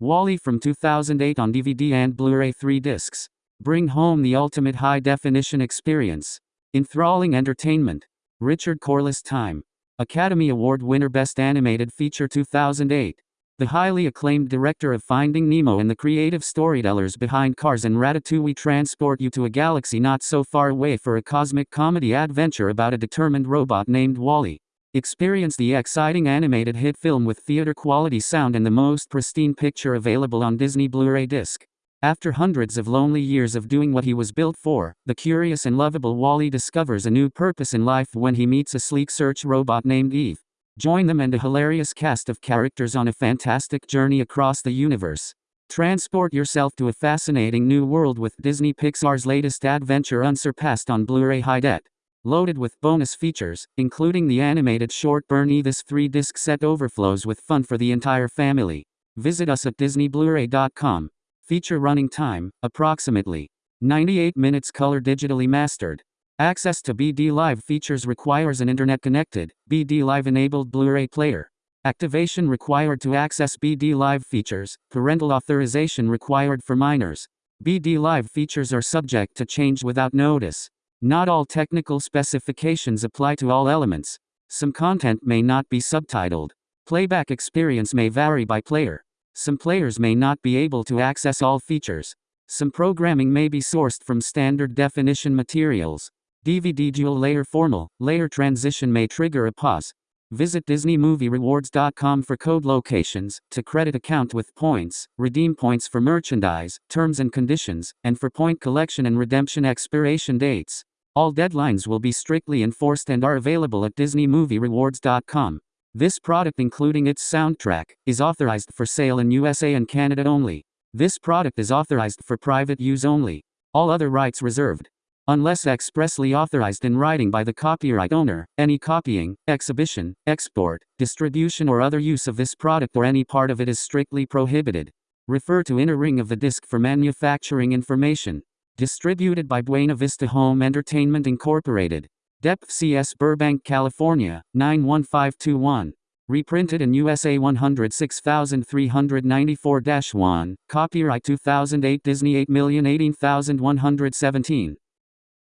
WALL-E from 2008 on DVD and Blu-ray 3 discs. Bring home the ultimate high-definition experience. Enthralling entertainment. Richard Corliss Time. Academy Award winner Best Animated Feature 2008. The highly acclaimed director of Finding Nemo and the creative storytellers behind Cars and Ratatouille transport you to a galaxy not so far away for a cosmic comedy adventure about a determined robot named WALL-E. Experience the exciting animated hit film with theater quality sound and the most pristine picture available on Disney Blu ray disc. After hundreds of lonely years of doing what he was built for, the curious and lovable WALL-E discovers a new purpose in life when he meets a sleek search robot named Eve. Join them and a hilarious cast of characters on a fantastic journey across the universe. Transport yourself to a fascinating new world with Disney Pixar's latest adventure unsurpassed on Blu-ray high det. Loaded with bonus features, including the animated short burn E. This 3-disc set overflows with fun for the entire family. Visit us at disneyblu-ray.com. Feature running time, approximately 98 minutes color digitally mastered. Access to BD Live features requires an internet connected, BD Live enabled Blu ray player. Activation required to access BD Live features, parental authorization required for minors. BD Live features are subject to change without notice. Not all technical specifications apply to all elements. Some content may not be subtitled. Playback experience may vary by player. Some players may not be able to access all features. Some programming may be sourced from standard definition materials. DVD dual layer formal, layer transition may trigger a pause. Visit DisneyMovieRewards.com for code locations, to credit account with points, redeem points for merchandise, terms and conditions, and for point collection and redemption expiration dates. All deadlines will be strictly enforced and are available at DisneyMovieRewards.com. This product, including its soundtrack, is authorized for sale in USA and Canada only. This product is authorized for private use only. All other rights reserved. Unless expressly authorized in writing by the copyright owner, any copying, exhibition, export, distribution, or other use of this product or any part of it is strictly prohibited. Refer to inner ring of the disc for manufacturing information. Distributed by Buena Vista Home Entertainment Incorporated. Depth CS Burbank, California, 91521. Reprinted in USA 106394 1. Copyright 2008 Disney 8018117.